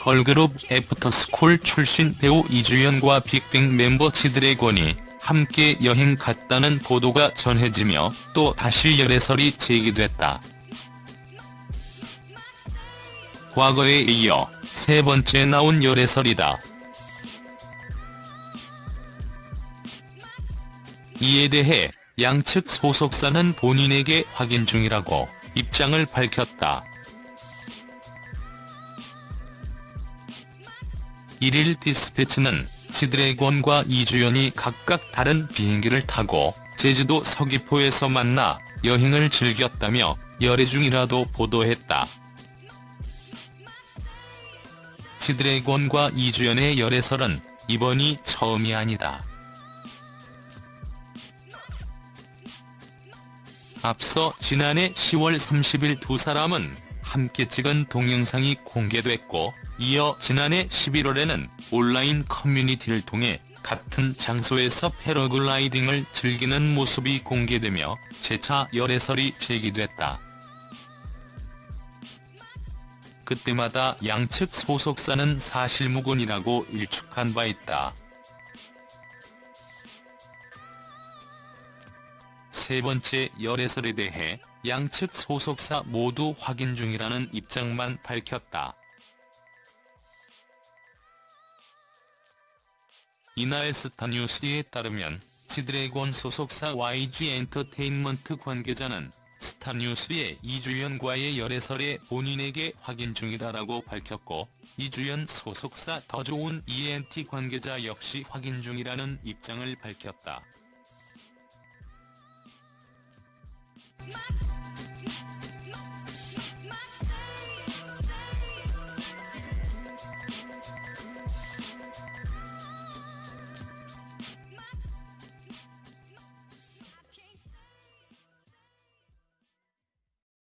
걸그룹 애프터스쿨 출신 배우 이주연과 빅뱅 멤버 지드래곤이 함께 여행 갔다는 보도가 전해지며 또 다시 열애설이 제기됐다. 과거에 이어 세 번째 나온 열애설이다. 이에 대해 양측 소속사는 본인에게 확인 중이라고 입장을 밝혔다. 1일 디스패치는 지드래곤과 이주연이 각각 다른 비행기를 타고 제주도 서귀포에서 만나 여행을 즐겼다며 열애 중이라도 보도했다. 지드래곤과 이주연의 열애설은 이번이 처음이 아니다. 앞서 지난해 10월 30일 두 사람은 함께 찍은 동영상이 공개됐고 이어 지난해 11월에는 온라인 커뮤니티를 통해 같은 장소에서 패러글라이딩을 즐기는 모습이 공개되며 재차 열애설이 제기됐다. 그때마다 양측 소속사는 사실무근이라고 일축한 바 있다. 세 번째 열애설에 대해 양측 소속사 모두 확인 중이라는 입장만 밝혔다. 이날 스타 뉴스에 따르면 지드래곤 소속사 YG 엔터테인먼트 관계자는 스타뉴스의 이주연과의 열애설에 본인에게 확인 중이다라고 밝혔고 이주연 소속사 더 좋은 ENT 관계자 역시 확인 중이라는 입장을 밝혔다.